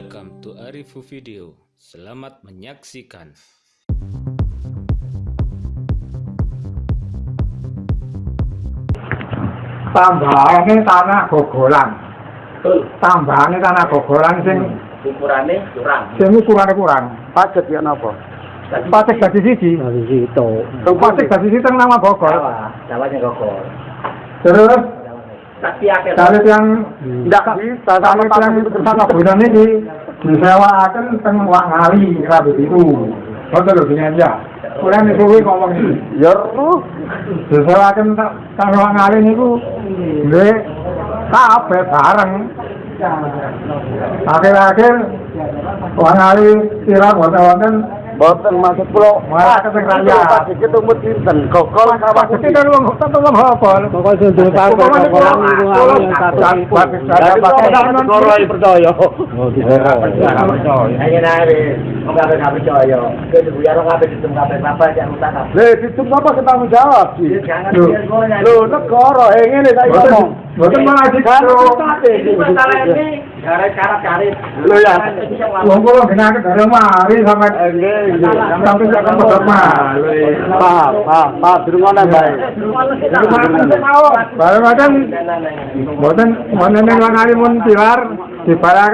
Welcome to Arifu Video. Selamat menyaksikan. tambahane tanah gogolan tambahane tanah gogolan sing Ukurannya kurang. sing ukurane kurang Pajak ya napa? patek dadi siji Dari situ. Teng patek dadi siji teng nama Bogor Jawa, Jawanya gogol. terus Salit yang Ndak bisa salit yang sama bulan ini disewaaken teng Wangali Rabu itu Betul lho dengan ya. Kurang disuwi ngomong iki. Ya roh. Disewaaken teng Wangali niku nggih kabeh bareng. Akhir-akhir Wangali sira wonten-wonten Boten maksud kula. Sinten? Kan wong wong sundul satu Dari percaya. Nari, kabeh percaya. Buyar kabeh kabeh apa yang kabeh. Lha apa ketanggung jawab sih? Lho negara eh ngene ngomong. boten malah Kan gitu. Masalah ini karir. Loh, ya. Wong kula mari Eh, nggih.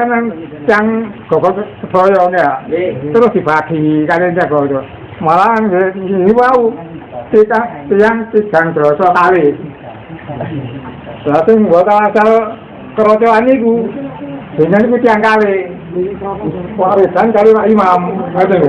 Nang yang ya. Terus dibagi kalian jago itu. Malah ini wau tiga tiang tigang dosa kali. Berarti buat asal kerocokan itu dengan itu tiang kali. Warisan Pak Imam, gitu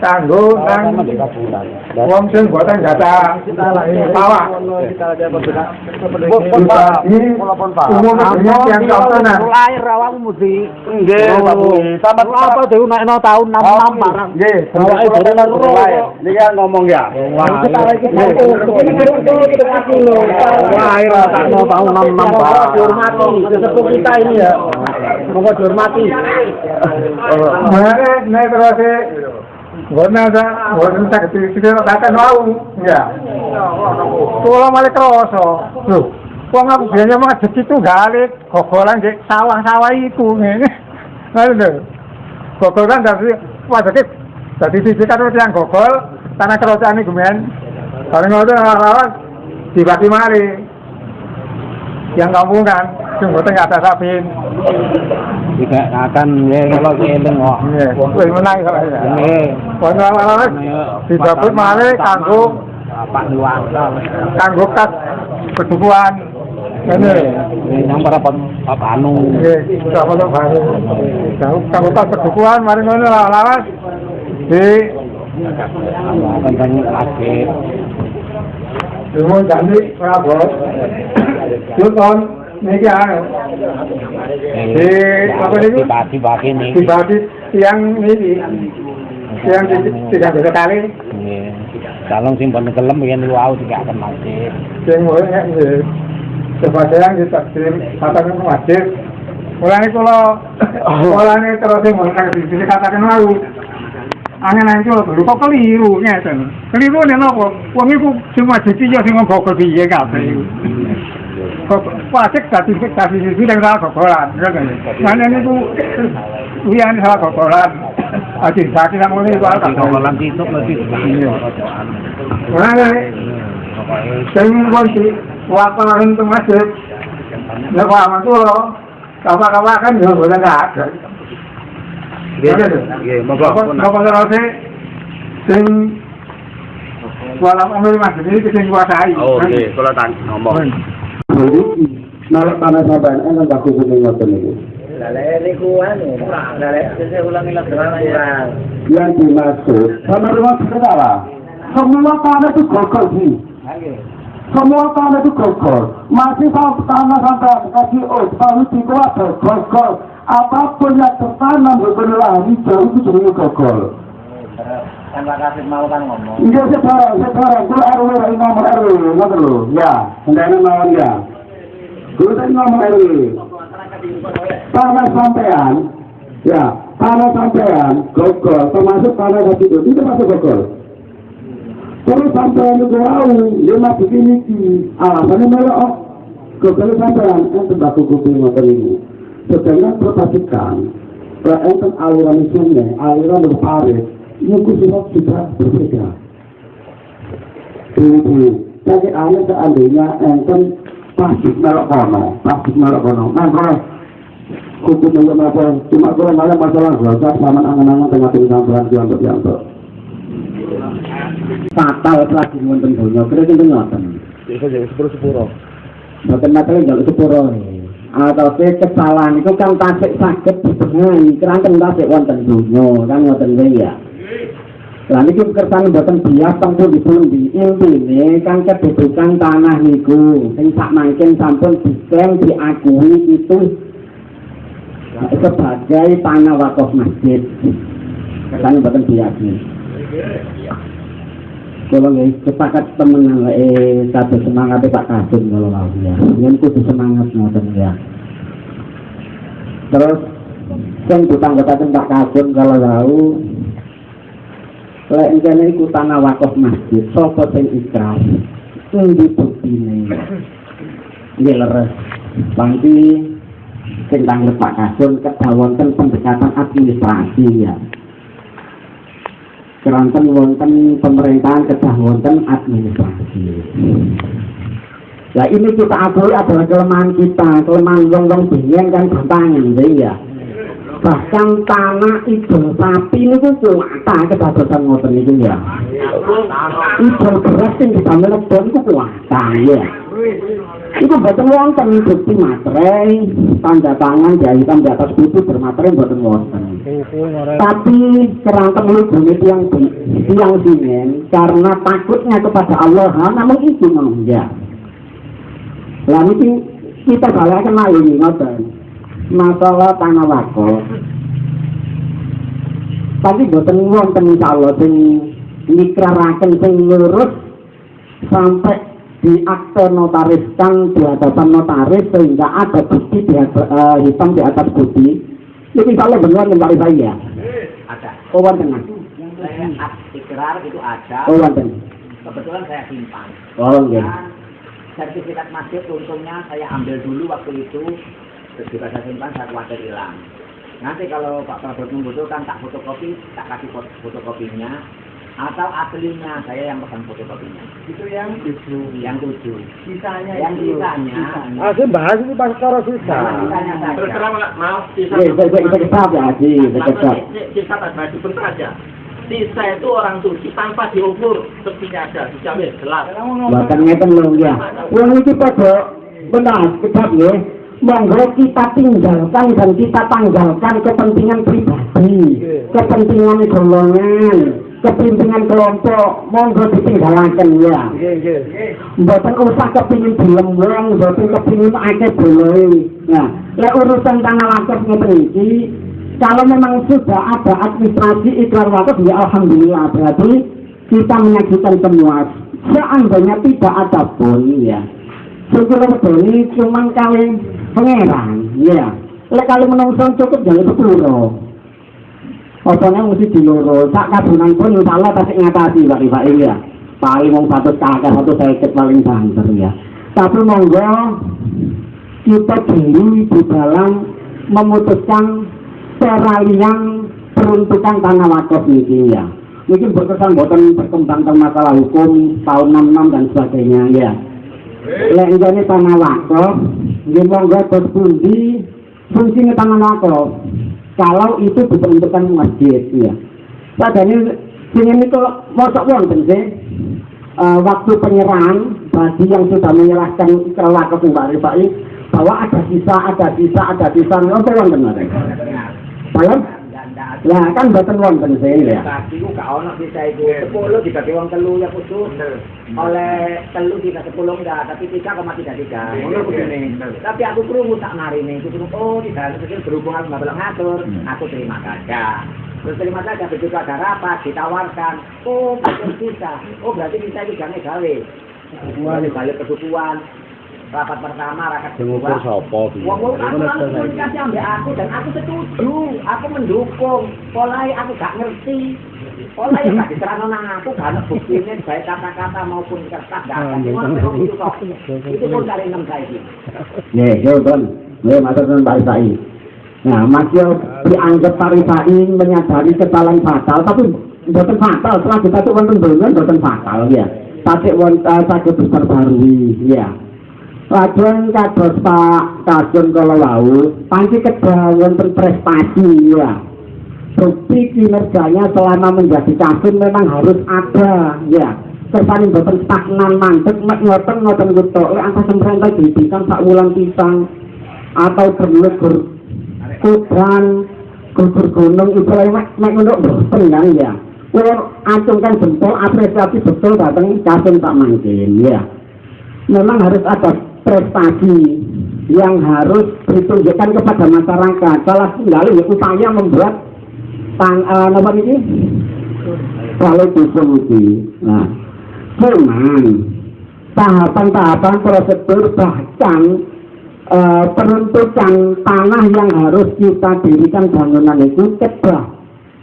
kanggo nang wong sing boten gata pawak dibagi umum dengan yang kawanan lahir awakmu mesti nggih sampe apa dhewe nekno taun 66 marang nggih awake dhewe nang lahir niki ngomong ya lahir takno taun 66 barang dihormati sesepuh kita ini ya monggo dihormati Mengenai naik terus Gona ada, gona tak kecil kecil kata mau, ya. Kalau malah kroso, tuh. Wong aku biasanya mah jadi tuh galik, gogolan di sawah-sawah itu, ini. Lalu tuh, gogolan dari wajah dari sisi kan yang gogol, tanah kerosaan ini kemudian, bareng itu lawan dibagi mari. Yang kampung kan, sing boten nggak ada sabin. tidak akan ya kalau eling kok Iya, wis menang ya. nggih Ono lawas didapet male kanggo Pak Luang kanggo kas kedukuan. Ngene. yang para Pak Anu Nggih, sama to baru. Kanggo kas kedukuan mari ngono lawas di akan banyak lagi Demo janji Prabot. Yuton niki di apa niku? dibagi-bagi nih Dibagi tiang niki. Tiang tiga tiga kali. Calon ben kelem yen wau tidak akan mati. sing mulai nggih sebagian ditakdim katakan wajib mulane kula mulane terus sing mulai di katakan mau angin angin kula dulu kok keliru ngeten keliru nek napa wong iku sing wajib iki sing ngogol piye kabeh wajib dadi dadi sisi yang salah gogolan ya kan mana niku wiyan salah gogolan Aji sakit nang ngene iku kan Gogolan situk mesti Mulane sing kunci waktu itu masjid ya lo kapak-kapak kan ya boleh nggak ada Nggih, monggo Bapak terus sing walau ambil masjid ini sing kuasai Oh, nggih, kula tak ngomong. Nalar tanah sampean kan bagus kuning ngoten niku. Anu, kurang. Yang dimaksud sama rumah saudara. Semua tanah itu gogol sih. Semua tanah itu gogol. Masih sama tanah sampai oh, kalau dikuat gogol. Apa pun yang tertanam berbelah hijau itu jadi gogol. Kan Kasih mau kan ngomong. Iya sekarang, sekarang itu RW, imam RW, ngoten lho. Ya, hendaknya mawon ya. Dulu saya ngomong RW. Tanah sampean, ya, tanah sampean, gogol, termasuk tanah satu itu, itu masuk gogol. Terus sampean itu tahu, lima begini ki, alasannya melok, gogol sampean, kan tembakau kuping motor ini. Sedangkan perhatikan, enten aliran sungai, aliran berparit, itu semua sudah berbeda. Jadi aneh seandainya enten plastik melok kono, plastik melok kono. Nah, kalau hukum yang apa? Cuma kalau malah masalah dosa, sama angan-angan tengah tengah bulan yang untuk. Fatal lagi wonten dunia, kira kira ngoten. Iku jadi sepuro-sepuro. Boten masalah jaluk sepuro atau kesalahan itu kan tasik sakit dibengai, keranten tasik wonten dunia, kan ngoten ya. Lah niki kersane boten bias tempu dipundi. Intine kan kedudukan tanah niku sing sak mangken sampun diklaim diakui itu sebagai tanah wakaf masjid. Kersane boten bias. Kalau nggak sepakat temen eh satu semangat Pak Kasum kalau mau ya, yang kudu semangat ngoten ya. Terus yang utang kata Pak Kasum kalau tahu lek kene iku tanah wakaf masjid sapa sing ikhlas? Endi buktine nggih leres. Pangki sing tanggep Pak Kasun kedah wonten pendekatan administrasi ya keranten wonten pemerintahan kedah wonten administrasi. Ya ini kita akui adalah kelemahan kita, kelemahan wong-wong bingung kan gampangan, ya. Bahkan tanah idol sapi ini tuh kuasa kedadosan ngoten itu ya. Idol beras yang bisa melebon itu kuasa ya itu betul wonten bukti materai tanda tangan jahitan di atas buku bermaterai betul wonten. Tapi kerangka melubungi tiang tiang dingin karena takutnya kepada Allah namun itu ya lalu kita balik kenal ini ngoten. Masalah tanah wakaf tapi boten wonten insyaallah sing nikraraken sing lurus sampai di akte notariskan di hadapan notaris sehingga ada bukti di uh, hitam di atas bukti itu insya Allah benar kembali saya Ada. oh mas Saya ikrar itu ada. oh wonten Kebetulan saya simpan. oh nggih Dan sertifikat masjid untungnya saya ambil dulu waktu itu juga saya simpan saya khawatir hilang. Nanti kalau Pak Prabowo membutuhkan tak fotokopi, tak kasih foto fotokopinya atau aslinya saya yang pesan fotokopinya. Itu yang tujuh. Yang tujuh. Sisanya Yang itu. sisanya. Ah, saya bahas ini pas karo sisa. Sisanya saja. Terus terang maaf, sisa Nggih, saya saya kita ya Haji, saya kecap. sisa tadi sebentar aja. Sisa itu orang suci tanpa diukur tepinya ada, dijamin jelas. Bahkan ngeten lho ya. Wong iki padha benar kecap nggih. Monggo kita tinggalkan dan kita tanggalkan kepentingan pribadi, kepentingan golongan, kepentingan kelompok, monggo ditinggalkan ya. Nggih, nggih. Mboten usah kepingin dilem wong, mboten kepingin akeh boleh. Nah, lek urusan tanah wakaf ngeten iki, kalau memang sudah ada administrasi ikrar wakaf ya alhamdulillah berarti kita menyajikan semua. Seandainya tidak ada pun ya. Syukur ini cuman kali pangeran, ya. Lek kali menungso cukup jangan sepuluh. Pokoknya mesti diloro, sak kabunan pun insya Allah pasti ngatasi Pak Ifa ini ya. Paling mau satu kakak, satu seket paling banter ya. Tapi monggo kita diri di dalam memutuskan peralihan peruntukan tanah wakaf ini ya. Mungkin berkesan buatan berkembang tentang masalah hukum tahun 66 dan sebagainya ya. Lek ini tanah wakaf, nggih monggo terus pundi fungsinya tanah wakaf. Kalau itu diperuntukkan masjid ya. Padahal ini itu mosok wonten sih eh, waktu penyerahan bagi yang sudah menyerahkan ke wakaf Mbak Rifai bahwa ada sisa, ada sisa, ada sisa, apa wonten mereka? Paham? Lah kan boten wonten sih ya. Kaki ku gak ono bisa itu sepuluh dibagi uang telu ya khusus oleh telu tiga sepuluh enggak tapi tiga koma tiga tiga. Ngono begini tapi aku kerungu tak nari nih aku oh tidak kecil berhubungan nggak boleh ngatur. Aku terima saja. Terus terima saja begitu ada rapat ditawarkan. Oh betul bisa. Oh berarti bisa juga gawe. Balik balik kesukuan rapat pertama, rapat kedua. sapa saiki. komunikasi ambek aku dan aku setuju, aku mendukung. Polai aku gak ngerti. Polai gak diterangno nang aku gak ada buktine baik kata-kata maupun kertas gak ada. Memang itu pun dari enam saiki. Nggih, yo Don. Nggih, matur nuwun Pak Isai. Nah, Mas yo dianggap Pak Isai menyadari kesalahan fatal, tapi mboten fatal. Setelah kita tuh wonten donya mboten fatal ya. Tapi wonten saged diperbarui ya. Lajeng kados Pak Kajun kala wau, panci kedah wonten prestasi ya. Bukti kinerjanya selama menjadi kasum memang harus ada ya. Kesan boten stagnan mandek mek ngoten ngoten kutok lek angka semprenta didikan sak wulan pisang atau berlegur kudan gugur gunung itu lagi mek ngono boten ya. Kulo acungkan jempol apresiasi betul datang kasum Pak Mangkin ya. Memang harus ada prestasi yang harus ditunjukkan kepada masyarakat. Salah tinggal ya upaya membuat tang eh, apa ini kalau disolusi. Nah, cuman tahapan-tahapan prosedur bahkan eh, peruntukan tanah yang harus kita dirikan bangunan itu kedah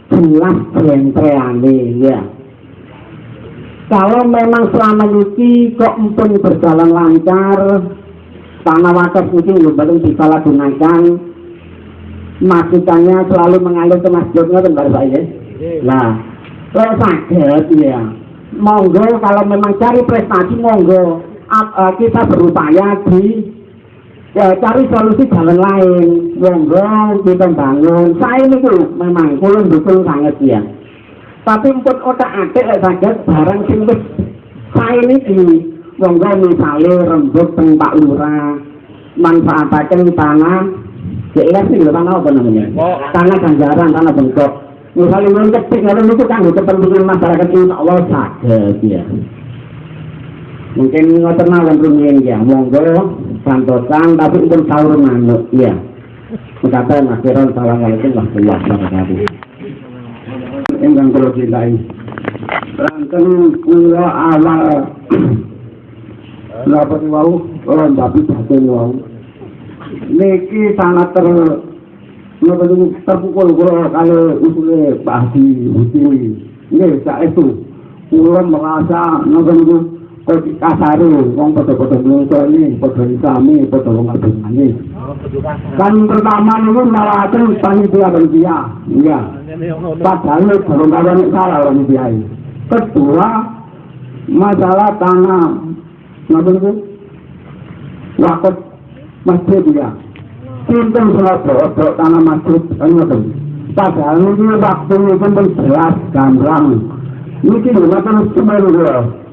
jelas jentreane ya. Kalau memang selama ini kok empun berjalan lancar, tanah wakaf mungkin belum disalahgunakan, masukannya selalu mengalir ke masjid ngoten Pak saya. Nah, kalau sakit ya, monggo kalau memang cari prestasi monggo eh, kita berupaya di ya, cari solusi jalan lain. Monggo kita bangun. Saya ini tuh memang kulon dukung sangat ya. Tapi pun otak atik lek saged barang sing wis saya niki monggo misale rembug teng Pak Lurah manfaataken tanah. Jelas sih lho tanah apa namanya? Tanah ganjaran tanah bengkok. Misalnya yang ketik ngono itu kan kepentingan masyarakat ini Allah saged ya mungkin ngoten mawon rumiyin ya monggo santosan tapi pun sahur manuk ya Mengatakan akhiran Assalamualaikum warahmatullahi wabarakatuh ingkang kula cintai. Ranten kula awal napa wau ora tapi batin wau. Niki sangat ter napa terpukul kula kali usule Pak Hadi Hudi. Nggih saestu kula merasa napa niku kok kasare wong padha-padha mungso ini padha sami padha wong agungane. Kan pertama niku nalaken panitia panitia. Iya. Padahal baru kawan salah orang biaya. Kedua, masalah tanah, napa itu? Waktu masjid ya. Cinta Surabaya, tanah masjid, ngerti. Padahal ini waktu itu pun jelas gamblang. Ini kini ngerti semeru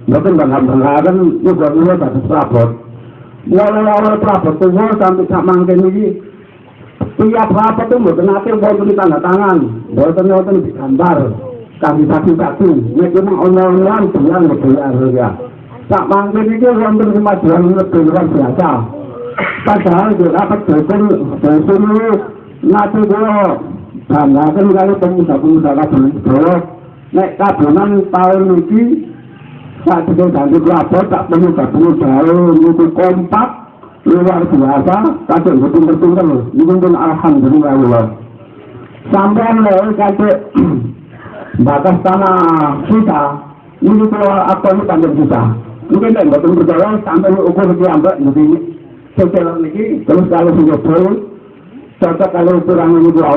ya. Ngerti bangga-banggakan juga ini tak serabot. Mulai-mulai serabot itu sampai sak mangkin ini tiap rapat itu mboten nate wonten tanda tangan, mboten wonten digambar. Kami satu-satu, nek memang ono-onoan bulan gelar ya. Sak iki wonten kemajuan negara biasa. Padahal di rapat dosen dosen nate kula banggaken kali pemuda-pemuda kabeh. Nek kadonan tahun iki sak dhewe ganti lapor tak pemuda-pemuda itu kompak luar biasa, kadang betul-betul ini pun alhamdulillah. Sampai loh kadang batas tanah kita, ini kalau apa ini tanda kita. Mungkin kan betul berjalan sampai ukur di ambek jadi setelah ini terus kalau sudah betul, cocok kalau kurang ini dua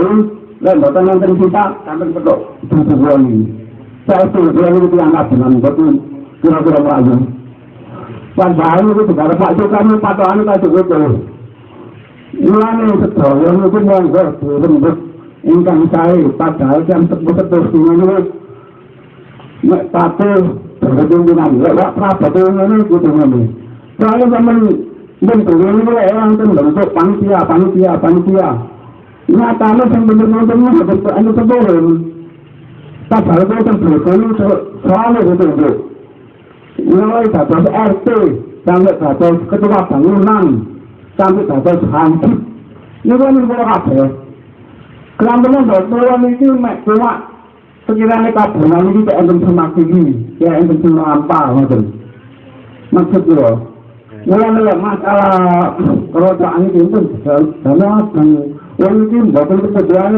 dan betul nanti kita sampai betul betul ini. Saya bilang itu dianggap dengan betul kira-kira berapa. Padahal itu juga Pak Jokowi patokan itu itu. Mulane sedaya niku monggo dirembuk ingkang sae padahal jam tebu-tebu niku nek pate berhubungan lek wak prabowo ngene kudu ngene. Soale sampean bentuk ini lek wonten bentuk panitia panitia panitia. Nyatane sing bener-bener bentuk anu tebolon. Padahal itu terbelakang soalnya itu itu. mulai dados RT sampai dados ketua bangunan sampai dados hansip niku niku ora kabeh. Kelambene ndak kula niki mek kula sekirane kabunan iki kok enten semaksimi ya enten sing apa ngoten. Maksud kula Mula mula masalah kerajaan itu itu karena kan mungkin bukan kebetulan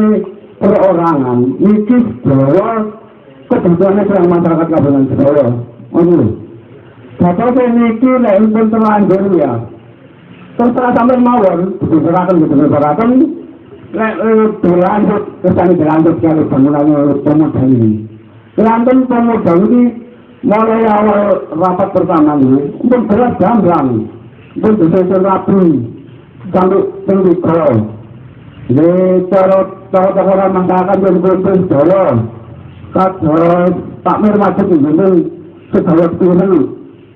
perorangan. Ini bahwa kebetulan masyarakat kabupaten Solo, mungkin Bapak-bapak niki lek eh, pun terlanjur ya. Terus ora sampe mawon, diserahkan ke diserahkan. Lek dilanjut, kesane dilanjut karo bangunan oleh pemuda ini. Kelantan pemuda ini mulai awal rapat pertama ini, pun berat gambar, pun disesuaikan rapi, sampai tinggi kolom. Ini cara cara-cara mengatakan yang berbeda sejarah. Kak, Pak Mir masih ingin sejarah sejarah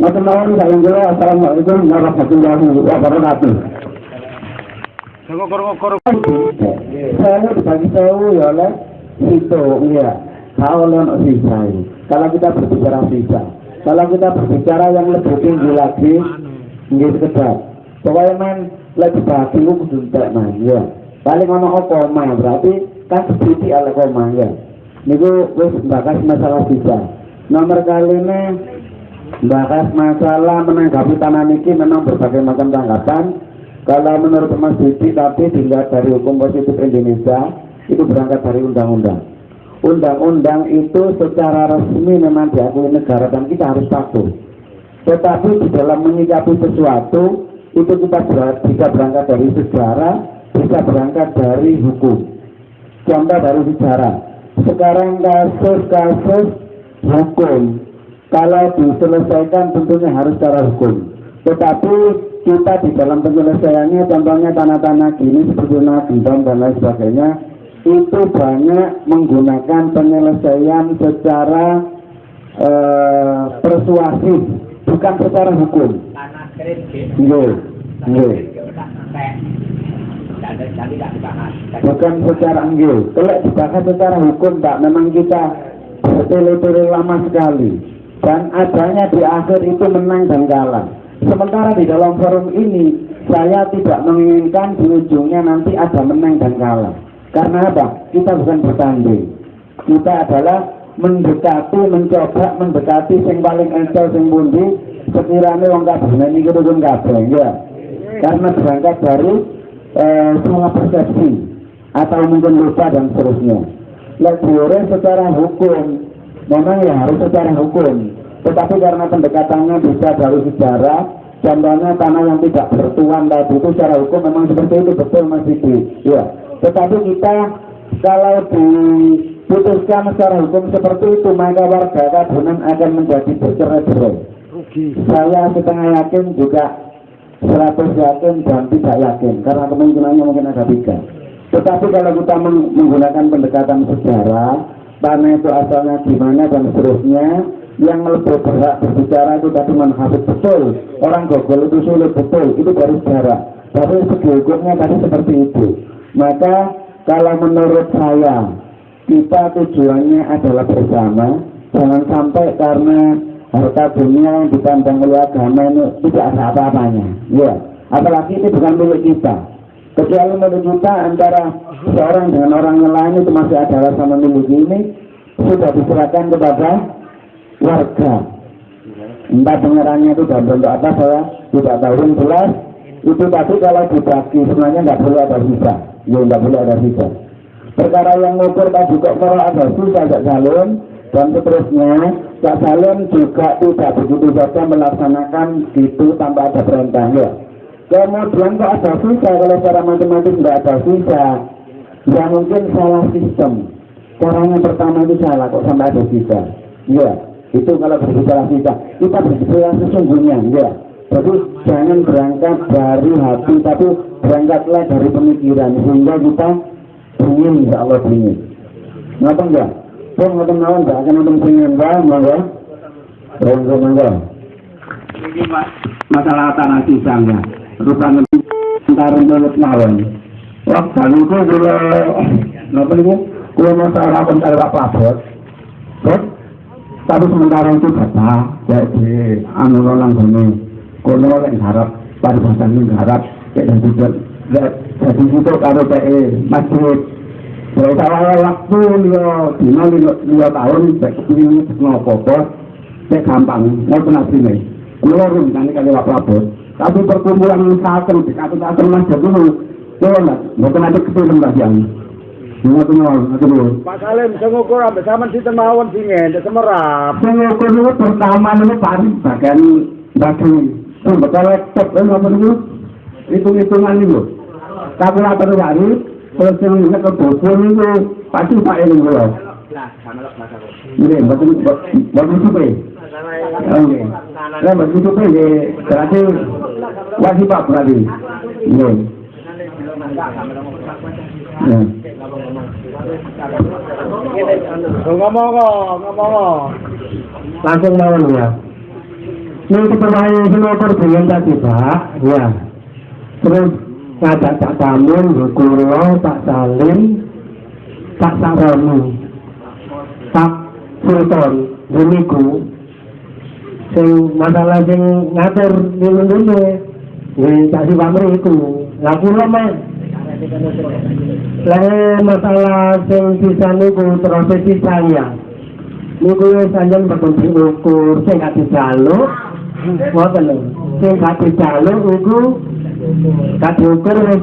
Macam-macam saya yang jelas, Assalamualaikum warahmatullahi wabarakatuh. Saya dibagi tahu ya oleh itu ya. Kalau non sisa Kalau kita berbicara sisa, kalau kita berbicara yang lebih tinggi lagi, ini sekedar. Pokoknya main lebih bagi itu kudu entek man ya. Paling ono koma berarti kan sedikit ala koma ya. Niku wis bahas masalah sisa. Nomor kali ini bahas masalah menanggapi tanah niki memang berbagai macam tanggapan kalau menurut Mas Didi tapi dilihat dari hukum positif Indonesia itu berangkat dari undang-undang. Undang-undang itu secara resmi memang diakui negara dan kita harus patuh. Tetapi di dalam menyikapi sesuatu itu kita bisa berangkat dari sejarah, bisa berangkat dari hukum. Contoh dari sejarah. Sekarang kasus-kasus hukum kalau diselesaikan tentunya harus secara hukum. Tetapi kita di dalam penyelesaiannya contohnya tanah-tanah gini seperti gendong dan lain sebagainya itu banyak menggunakan penyelesaian secara uh, persuasif bukan secara hukum. Nggih. Nggih. Bukan secara nggih. Kalau dibahas secara hukum Pak, memang kita bertele-tele lama sekali. Dan adanya di akhir itu menang dan kalah Sementara di dalam forum ini saya tidak menginginkan di ujungnya nanti ada menang dan kalah. Karena apa? Kita bukan bertanding. Kita adalah mendekati, mencoba mendekati yang paling encel yang bundi sekiranya wong kabeh ini kudu kabeh ya. Karena berangkat dari eh, semua persepsi atau mungkin lupa dan seterusnya. Lebih secara hukum, memang ya harus secara hukum tetapi karena pendekatannya bisa dari sejarah, contohnya tanah yang tidak bertuan tadi itu secara hukum memang seperti itu betul Mas Didi. Ya. Tetapi kita kalau diputuskan secara hukum seperti itu maka warga kabunan akan menjadi bercerai-berai. Saya setengah yakin juga 100 yakin dan tidak yakin karena kemungkinannya mungkin ada tiga. Tetapi kalau kita menggunakan pendekatan sejarah, tanah itu asalnya di mana dan seterusnya, yang lebih berhak berbicara itu tadi menghafid betul. Orang gogol itu sulit betul. Itu dari sejarah. Tapi segi hukumnya tadi seperti itu. Maka kalau menurut saya kita tujuannya adalah bersama. Jangan sampai karena harta dunia yang dipandang oleh agama ini tidak ada apa-apanya. Ya apalagi itu bukan milik kita kecuali milik kita antara seorang dengan orang lain itu masih ada rasa memiliki ini sudah diserahkan kepada warga. Entah pengerannya itu dalam bentuk apa saya tidak tahu. Yang jelas itu tadi kalau dibagi sebenarnya nggak boleh ada sisa ya nggak boleh ada sisa perkara yang ngukur tadi kok kalau ada sisa Cak Salim dan seterusnya Cak Salim juga tidak begitu saja melaksanakan itu tanpa ada perintah ya kemudian kok ada sisa kalau secara matematis nggak ada sisa ya mungkin salah sistem caranya pertama itu salah kok sampai ada sisa ya itu kalau berbicara kita, kita berbicara sesungguhnya, ya. Jadi jangan berangkat dari hati, tapi berangkatlah dari pemikiran sehingga kita ingin, ya Allah ingin. Ngapa enggak? Pun ngapa enggak? Enggak akan nonton pengen enggak, enggak? Enggak, enggak. ini masalah tanah sisanya. Rupakan antara mulut mawon. Waktu itu kula napa niku kula masalah pentar Pak Prabot. Terus tapi sementara itu kata jadi anu lang gini kula yang harap paribasan ini harap kayak juga jadi itu karo PE masjid Kalau salah waktu dia dina lima tahun, saya kepingin ngopo-ngopo, saya gampang, mau kena sini. Keluar kan kali Prabowo. tapi perkumpulan satu di satu satu mas. Jadi tuh tuh bukan ada kesulitan lah yang semua tuh nol satu pak salim semua kurang bersama si temawan si ngen dan semerap semua kurang itu pertama ini pari bagian bagian itu betul laptop eh, itu nggak hitung hitungan itu kalkulator hari terus yang ini ke bosun itu pasti pak ini loh Betul, betul. Nah, betul supe, ya, wajib. Ya. Ngomong kok, ngomong kok. langsung mawon ya. Ini semua perbincangan tadi Pak, ya. Terus ngajak Pak Tamun, Pak Salim, Pak Saroni, Pak Sultan, Demiku, sing masalah sing ngatur minum dulu, ini kasih Pak Meriku, lah kulo mah. Lah masalah sing bisa niku prosesi saya. niku sanjen betul diukur. Sing gak dijaluk ngoten lho. Sing gak dijaluk iku gak diukur wis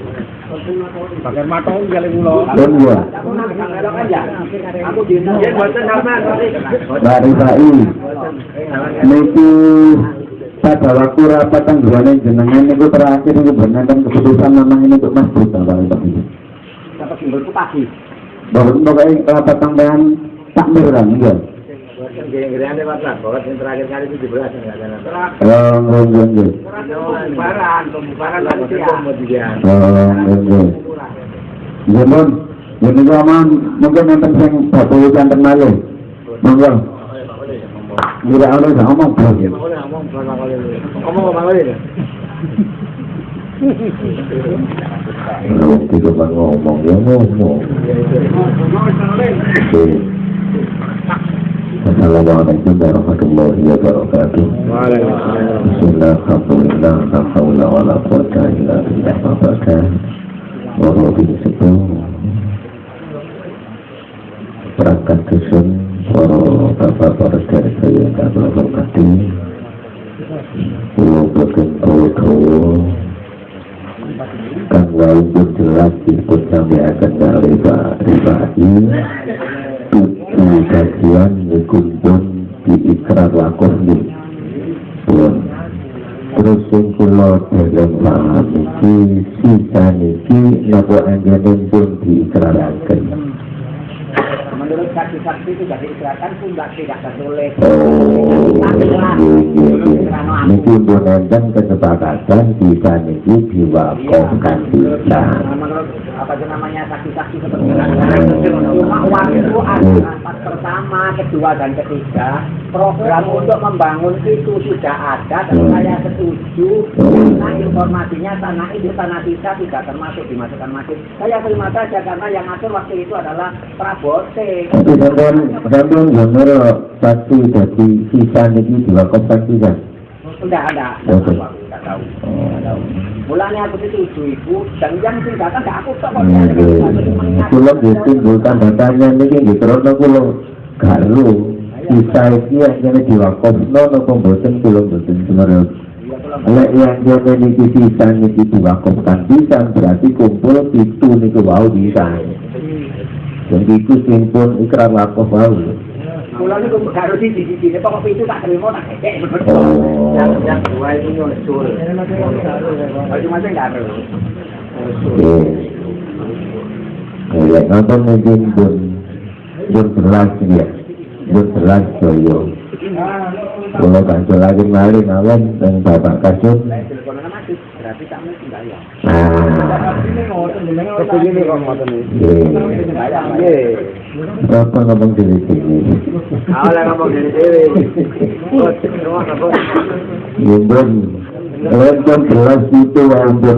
Pakai matong kali mulo. Dan ya. Dari Sai, niki pada waktu rapat tanggungan jenengan niku terakhir niku benar keputusan memang ini untuk masjid Bapak Ibu. Dapat simbol pagi. Bahwa pokoknya rapat tanggungan takmir kan enggak? Gini-gini Pak Prabowo, yang terakhir kali 17 enggak ada nanti. Oh, enggak enggak. Pembubaran, pembubaran nanti kemudian. Oh, enggak enggak. Jadi, jadi aman mungkin nonton sing bapak ikan termalih. Monggo. Tidak ada yang ngomong. Ngomong ini? Tidak ngomong ya ngomong. Assalamualaikum warahmatullahi wabarakatuh. Bismillah, alhamdulillah, la hawla wa la quwata illa billah. Wa barakatuh. Wa rabbil sebelum perangkat dusun para bapak para dari saya tak berkati pulau boten kowe kang jelas dipun dari Pak Rifai tujuh bagian dikumpul di ikrar wakuf nih pun. Terus sing kula dereng paham iki sisa niki napa anjene pun diikraraken Menurut saksi-saksi itu dari pun tidak tidak tertulis. Niki pun enten kesepakatan bisa niki diwakafkan bisa. Menurut apa namanya saksi-saksi seperti uang itu ada rapat pertama, kedua dan ketiga. Program untuk membangun itu sudah ada dan saya setuju. Nah informasinya tanah itu tanah sisa tidak termasuk dimasukkan masjid. Saya terima saja karena yang ngatur waktu itu adalah Prabote. Tapi sampean sampean bener pasti jadi sisa niki diwakafkan bisa. Sudah ada. Oke. Tidak tahu. Tidak tahu. Mulanya aku setuju ibu dan yang tidak kan aku tak kok. Kulo ditimbulkan datanya niki nggih krana kulo garu sisa iki yang diwakafno napa mboten kulo mboten semerep. Lek yang jane niki sisa niki diwakafkan bisa berarti kumpul itu niku wau bisa. Jadi itu ikrar wakaf wau. Kulo niku karo siji siji nek pokok itu tak terima tak kekek. Oh. Yang dua itu. Ayo enggak ada. Oke. lek nonton mungkin pun pun ya pun joyo kalau lagi mari dan bapak kasut berarti tak mesti bayar nah Kepingin kok ngoten iki. bayar Nggih. apa ngomong diri sini? Awalnya ngomong diri jelas itu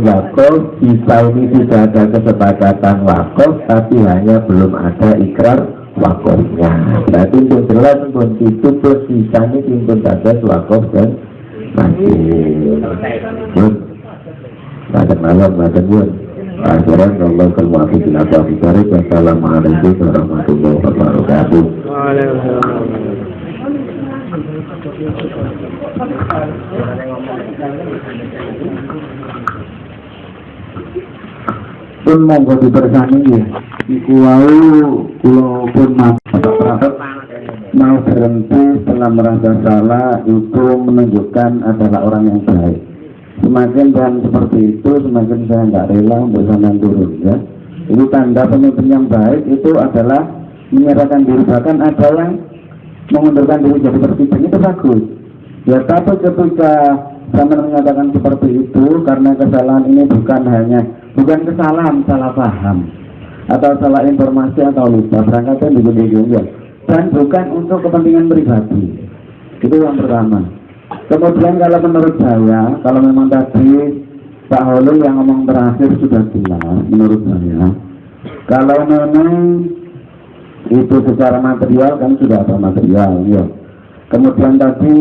wakaf. Sisa ini sudah ada kesepakatan wakaf Tapi hanya belum ada ikrar wakafnya. Berarti untuk jelas pun itu plus sisanya timbun batas wakaf dan Bun Pada malam, pada bun Akhiran Allah kemuafiq Nabi Afiqarik Wassalamualaikum warahmatullahi wabarakatuh. Pun monggo dibersani ya. Iku wau kula pun mau berhenti setelah merasa salah itu menunjukkan adalah orang yang baik semakin dan seperti itu semakin saya nggak rela untuk sampean turun ya. Itu tanda pemimpin yang baik itu adalah menyerahkan diri. Bahkan ada yang mengundurkan diri jadi presiden. Itu bagus. Ya tapi ketika sampean mengatakan seperti itu karena kesalahan ini bukan hanya bukan kesalahan salah paham. Atau salah informasi atau lupa. Berangkatnya bingung-bingung ya. Dan bukan untuk kepentingan pribadi. Itu yang pertama kemudian kalau menurut saya kalau memang tadi Pak Holo yang ngomong terakhir sudah jelas menurut saya. Kalau memang itu secara material kan sudah ada material ya kemudian tadi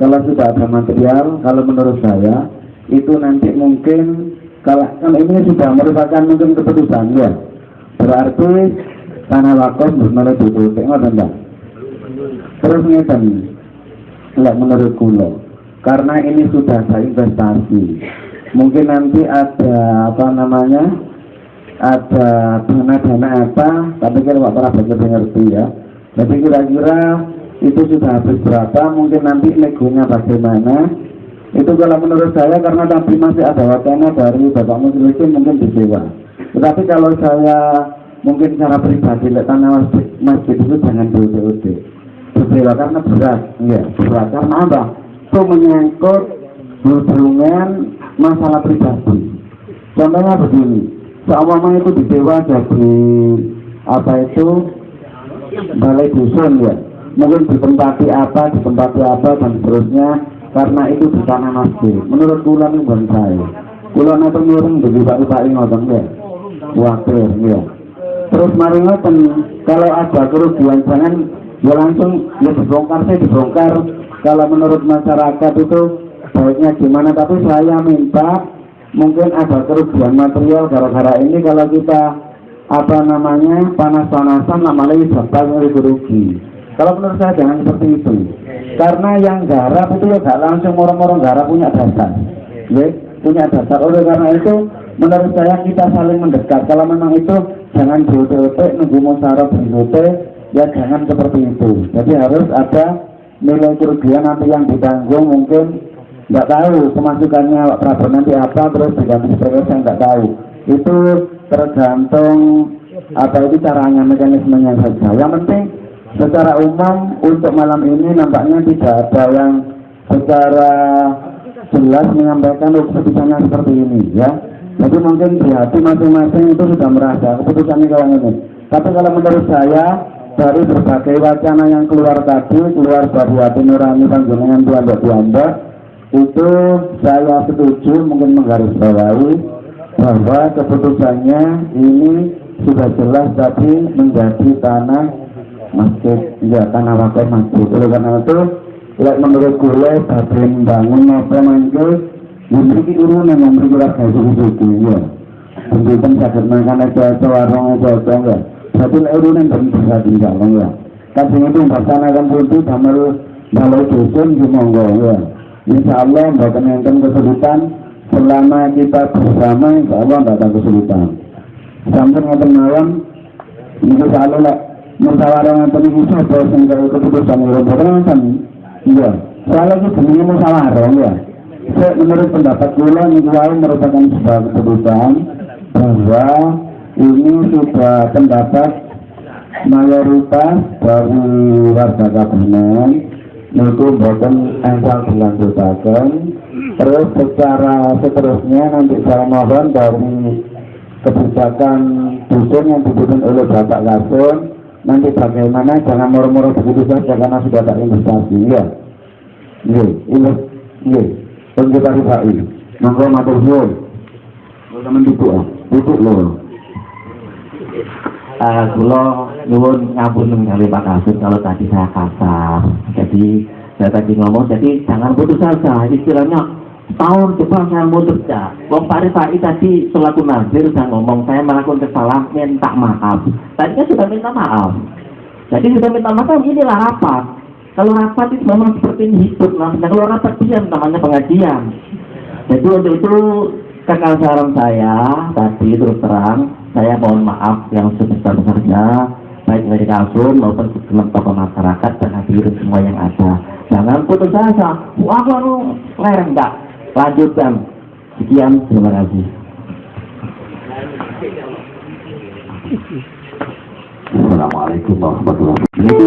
kalau sudah ada material kalau menurut saya itu nanti mungkin kalau kan ini sudah merupakan mungkin keputusan ya berarti tanah wakaf menurut tengok enggak terus ngeten enggak menurut kulo karena ini sudah ada investasi mungkin nanti ada apa namanya ada dana-dana apa tapi kan Pak baca ngerti ya. Jadi kira-kira itu sudah habis berapa mungkin nanti negonya bagaimana. Itu kalau menurut saya karena tadi masih ada wacana dari Bapak Muslimin mungkin disewa tetapi kalau saya mungkin secara pribadi lihat tanah masjid, itu jangan BOD disewa karena berat. Ya berat. Karena apa? Itu menyangkut hubungan masalah pribadi. Contohnya begini. Seumpama itu disewa jadi apa itu? Balai dusun ya. Mungkin ditempati apa ditempati apa dan seterusnya. Karena itu di tanah masjid. Menurut kula ini bukan saya. Kula nanti nyuruh bagi pak pak ngoten ya. Wakil ya. Terus mari ngoten kalau ada kerugian jangan ya langsung ya dibongkar saya dibongkar. Kalau menurut masyarakat itu baiknya gimana? Tapi saya minta mungkin ada kerugian material gara-gara ini. Kalau kita apa namanya panas-panasan namanya dapat rugi. Kalau menurut saya jangan seperti itu. Karena yang garap itu ya gak langsung orang-orang garap punya dasar. Ya punya dasar. Oleh karena itu menurut saya kita saling mendekat. Kalau memang itu jangan BOTP nunggu musyawarah BOT ya jangan seperti itu. Jadi harus ada nilai kerugian nanti yang ditanggung mungkin. Nggak tahu pemasukannya Pak Prabowo nanti apa terus diganti sebagai saya nggak tahu. Itu tergantung apa itu caranya mekanismenya saja. Yang penting secara umum untuk malam ini nampaknya tidak ada yang secara jelas menyampaikan keputusannya seperti ini ya. Jadi mungkin di hati masing-masing itu sudah merasa keputusannya kayak ini. Tapi kalau menurut saya dari berbagai wacana yang keluar tadi keluar dari hati nurani panjenengan Tuhan Tuanda itu saya setuju mungkin menggarisbawahi bahwa keputusannya ini sudah jelas tadi menjadi tanah masjid. Ya tanah wakaf masjid. Oleh karena itu lek menurut gue badhe bangun apa mangke memiliki urunan yang bergerak kayak suku ya. Pendidikan sakit makan aja warung aja aja lek urunan dan bisa tinggal ya Kasih itu melaksanakan putih damel balai dusun monggo ya Insya Allah bahkan yang kesulitan. Selama kita bersama Insya Allah tidak ada kesulitan. Sampai ngoten malam itu selalu lah musyawarah ngoten iki sapa sing karo keputusan boten ngoten. Iya soalnya itu jenenge musyawarah ya menurut pendapat kula wae merupakan sebuah keputusan bahwa ini sudah pendapat mayoritas dari warga kabinet. Itu boten engkau dilanjutkan terus secara seterusnya nanti saya mohon dari kebijakan dusun yang dibutuhkan oleh Bapak Gasun nanti bagaimana jangan murmur begitu saja karena sudah ada investasi ya. Iya ini iya kita rifai monggo matur suwun teman duduk ah. Duduk Eh, kula nyuwun ngampun kali Pak Kasut kalau tadi saya kasar. Jadi saya tadi ngomong, jadi jangan putus asa. Istilahnya tahun depan saya mau kerja. Wong Pak Rifai tadi selaku nazir saya ngomong saya melakukan kesalahan minta maaf. Tadi kan sudah minta maaf. Jadi sudah minta maaf inilah rapat. Kalau rapat itu memang seperti ini hidup namanya. Kalau rapat diam namanya pengajian. Jadi untuk itu kakak saran saya tadi terus terang saya mohon maaf yang sebesar-besarnya baik dari kasum maupun segenap tokoh masyarakat dan hadirin semua yang ada jangan putus asa aku lereng enggak lanjutkan sekian terima kasih Assalamualaikum warahmatullahi wabarakatuh. Itu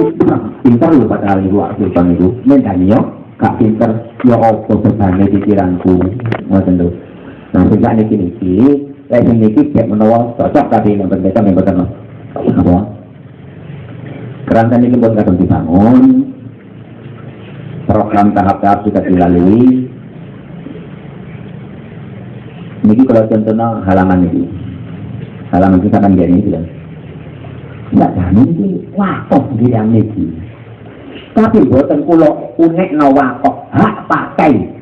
pintar loh pada hari waktu bang itu. Mendani yo, kak pinter ya apa berbane pikiranku. Ngoten lho. Nah, sehingga niki niki, sing niki cek menawa cocok tapi yang berbeda yang berbeda. Apa? Kerangka ini pun kadang dibangun, program tahap-tahap sudah dilalui. Niki kalau contohnya halaman ini, halaman kita kan gini gitu. Nggak jamin ini wakaf di yang niki. Tapi buatan kulo unek no wakaf hak pakai.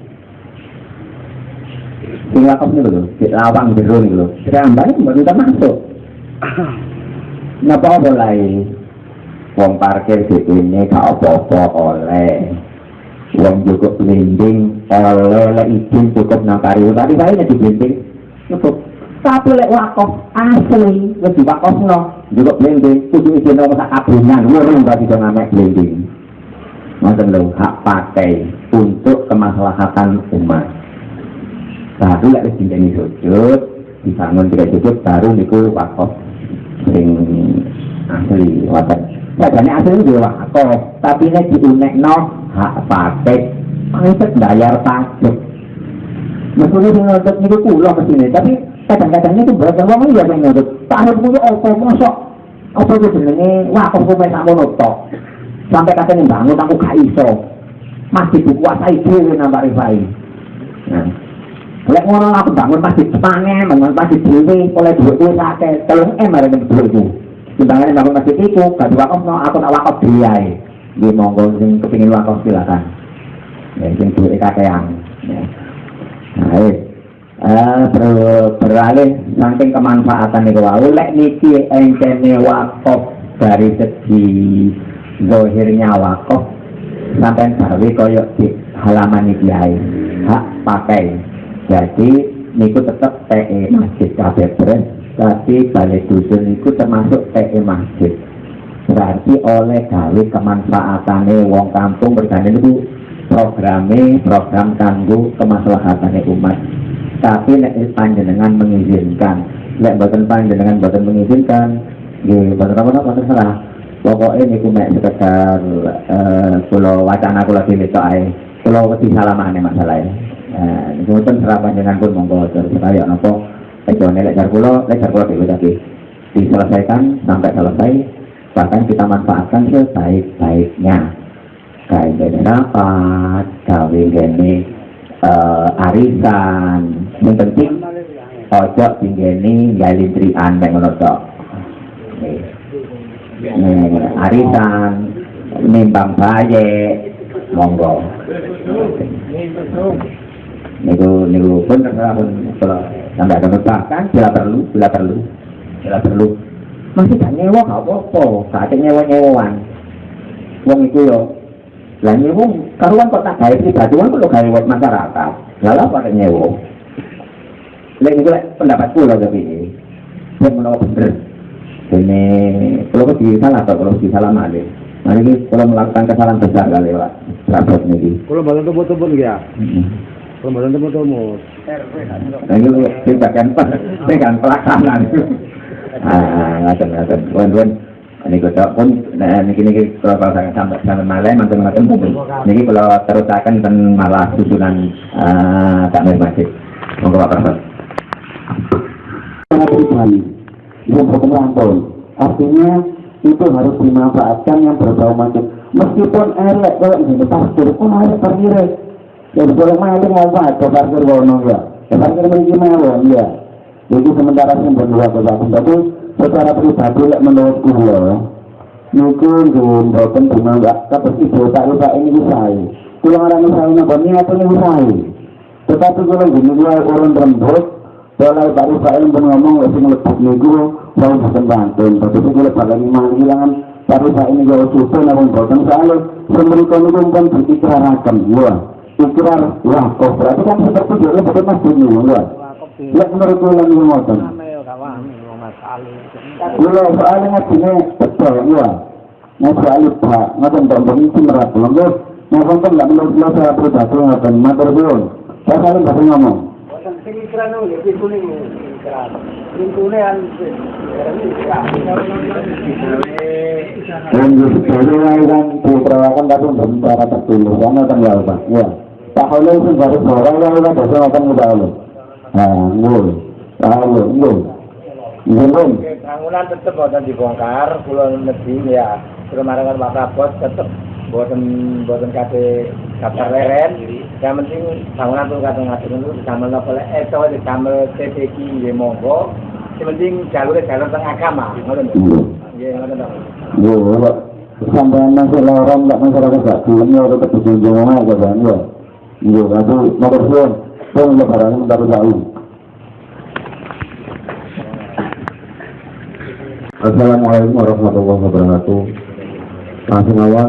Sing wakaf ini loh, di lawang biru ini loh. Serambanya baru kita masuk. Napa boleh? Wong parkir di ini gak apa-apa oleh. Wong cukup blending oleh lek izin cukup nang tadi saya di blending cukup tapi lek wakaf asli wis diwakafno juga blending kudu izin nang sak kabungan urung berarti iso ngamek blending ngoten lho hak pakai untuk kemaslahatan umat baru lek wis dinteni sujud dibangun tidak cukup baru niku wakaf sing asli waten Padahal asli itu wakaf tapi nek diunekno hak pakai pancet bayar pajak Meskipun sing nutut niku kula mesine, tapi kadang-kadang itu berat wong iya sing nutut. Tak punya apa mosok apa itu jenenge wakaf kok mek sakmono tok. Sampai katanya bangun aku gak iso. Masih dikuasai dhewe nambah rifai. Nah, Lek ngono aku bangun masjid sepange, bangun masjid dhewe oleh dhuwit kuwi akeh, 3 M arek dhuwit iku. Timbangane bangun masjid iku, gak diwakafno, aku tak wakaf dhewe ae. Nggih monggo sing kepengin wakaf silakan. Ya, sing dhuwit kakean. Ya. Nah, eh, ber, beralih saking kemanfaatan itu wau lek niki engkene wakaf dari segi zohirnya wakaf sampai gawe koyo di halaman iki hak pakai jadi niku tetep TE masjid kabeh beres tapi balai dusun niku termasuk TE masjid. Berarti oleh gawe kemanfaatane wong kampung bergane niku programe program kanggo kemaslahatane umat. Tapi nek panjenengan mengizinkan nek boten panjenengan boten mengizinkan nggih boten apa boten salah. Pokoknya niku mek sekedar eh kula wacana kula dhewe tok ae. Kula wedi salamane masalah boten serah panjenengan pun monggo terus kaya napa ejone lek jar kula lek jar kula dhewe tadi diselesaikan sampai selesai. Bahkan kita manfaatkan sebaik-baiknya. Kayak gini gawe gini uh, arisan, yang penting ojo tinggeni gali trian yang arisan, nimbang baye, monggo. Niku niku pun pun kalau sampai ada bahkan bila perlu, bila perlu, bila perlu. Masih gak nyewa gak apa-apa, gak ada nyewa-nyewaan. Wong itu yo lah nyewa karuan kok tak gawe pribadi kan perlu gawe buat masyarakat. Lalu apa ada nyewa? Lek itu pendapatku lah tapi ini. Menolak bener. Ini kalau di salah atau kalau di salah mana? Mari ini kalau melakukan kesalahan besar kali pak. Rapot ini. Kalau badan tebut-tebut ya. Kalau badan tebut-tebut. Nah itu ini bagian bagian pelaksanaan. Ah, ngaten ngaten. Wen-wen ini kok pun nah niki niki kalau kalau saya sampai sampai malah mantan mantan niki kalau terusakan ten malah susunan ah tak masjid. Monggo Pak Profesor yang berkelanton artinya itu harus dimanfaatkan yang berbau macam. Meskipun elek kalau ini parkir pun elek parkir ya boleh maling ngomong ada parkir wono ya ya parkir memiliki mawon ya jadi sementara yang berdua ke tapi secara pribadi lek menurut kula niku nggih mboten dimanggap ibu tak lupa ini usai. Kula ngarani usai napa? Niatane usai. Tetapi kula nggih urun rembug. Kalau Pak Rufail pun ngomong lagi ngelebut niku saya bukan bantuan tetapi kula bakal iman kehilangan Pak Rufail ini kalau susu namun boten soalnya semerika niku pun berikrarakan ya ikrar wakaf berarti kan seperti dia betul mas dunia ya Lek menurut kula niku ngoten Kula soalnya ngajine betul ya. Nah soalnya Pak, ngoten Pak Mbak iki merat lho. Nah wonten lek menurut kula saya pribadi ngoten matur nuwun. Saya kali bahasa ngomong. Dan jadi kan diperawakan tapi belum cara tertulis karena tanggal Pak. Ya. Holo itu baru seorang yang kan bahasa ngomong udah Holo. Nah, ngul. Pak Holo, ngul. Ngul. bangunan tetap boten dibongkar kula negeri ya kemarin kan Pak Prabot tetap boten boten kate daftar leren yang penting bangunan tuh kata ngatur itu disamel lek eh di disamel TPK ya monggo yang penting jalur jalur teng agama ngoten nggih ngoten to Yo, sampai masih lorong nggak masyarakat gak belum ya tetap dijunjung aja kan ya. Iya, nomor pun. Assalamualaikum warahmatullahi wabarakatuh. Langsung awal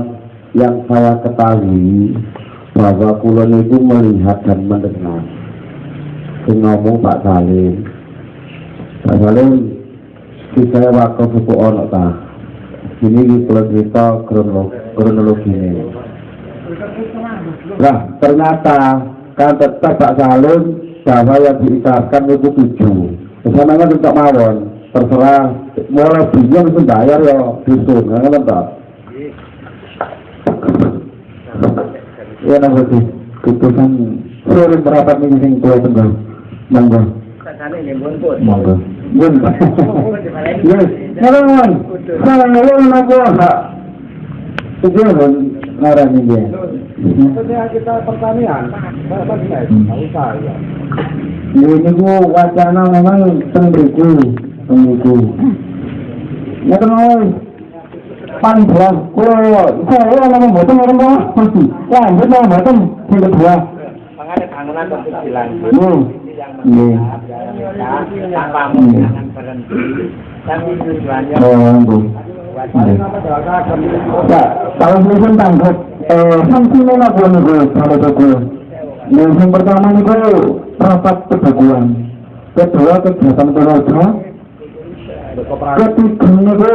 yang saya ketahui bahwa kulon itu melihat dan mendengar. Sing ngomong Pak Salim. Pak Salim, kita wakaf buku ono ta. Ini di kronologi, kronologi ini. Nah, ternyata kan tetap Pak Salim bahwa yang diikrarkan itu tujuh. Ke sananya tetap mawon. Terserah mulai bingung itu bayar ya disun kan kan tak ya nang keputusan sore merapat nih sing tua tenggal monggo. Sakane nggih pun pun monggo. Bun. Yes. Salam salam salam nopo hak tujuan ngarang ini Maksudnya kita pertanian, apa sih? Tahu saya. ini ku wacana memang tenggeru tenggeru ya kenal paling berat kalau saya ngomong boten orang tua pasti ya lanjut ngomong boten. Yang kedua. Makanya bangunan dilanjut. Yang menyangkut tanpa jangan berhenti. Tapi tujuannya Oh, Bu. Ya, kalau ini pun tangkap, eh, sanksinya apa nih, Bu, kalau itu, Yang yang pertama nih, Bu, rapat kebaguan. Kedua, kegiatan keluarga. Ketiga nih, Bu,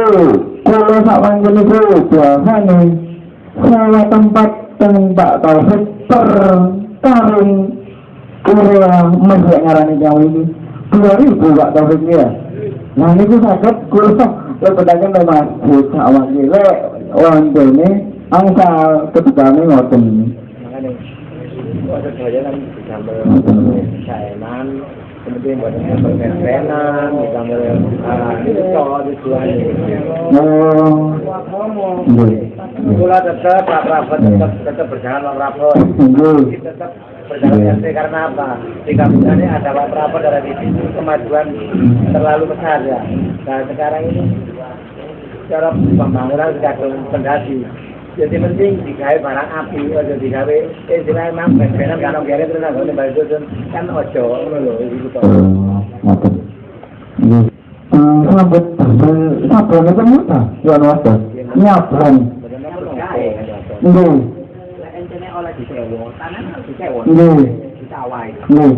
kalau sawan ini, Bu, biasa nih, sewa tempat tembak taufik per tahun Korea masih ngarani jauh ini. Dua ribu Pak Taufik ya. Nah ini gue sakit gue lo pedangnya lo masjid awal gila orang ini ketika ini ngoten. Makanya waktu saya kan kemudian buat ah itu soal tujuannya oh. Kula tetap tetap tetap berjalan iya. Tetap berjalan RT karena apa? Di kampung ini ada Prabot dari itu kemajuan terlalu besar ya. Nah sekarang ini cara pembangunan sudah fondasi. Jadi penting digawe barang api, ojo digawe eh digawe memang ben-benan kan kere terus nang ngene bali dusun kan ojo ngono lho iku to. Oh, ngoten iya sambut damel sabrang itu muta ya ono ada nyabrang nggih Lek disewa, tanah harus disewa. nggih Ditawai. nggih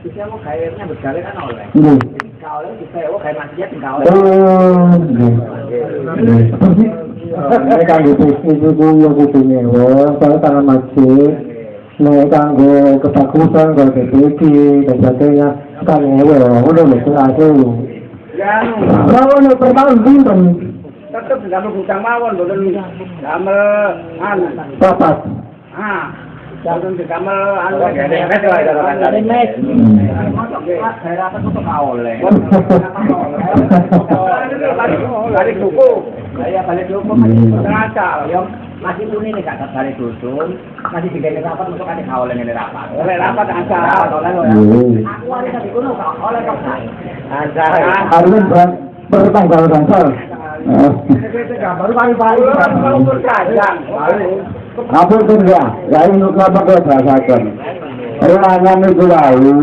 Disewa gawe nyambut gawe kan oleh. nggih Kalau oleh disewa gawe masjid enggak oleh. oh nggih Nek kanggo bisnis iku yo kudu nyewa, soalnya tanah masjid. Nek kanggo kebagusan, kanggo dan sebagainya, kan nyewa, ngono lho, aku. Anu, Rawon per tahun pinten? tetep damel gudang mawon mboten damel anu. Papat. Ah, Jangan damel anu mes wae karo kancane. Mes. Daerah apa tuh oleh. Balik buku. Saya balik buku masih terasa. Masih tuni nih kata balik dusun. Masih digene rapat untuk ada kaole ngene rapat. Oleh rapat asal. Aku hari tadi kuno oleh kok. Asal. Arwin per tanggal gangsal. Baru pagi-pagi. Umur kajang. Itu enggak? Ya ini kenapa kau berasakan? Ruangan itu lalu.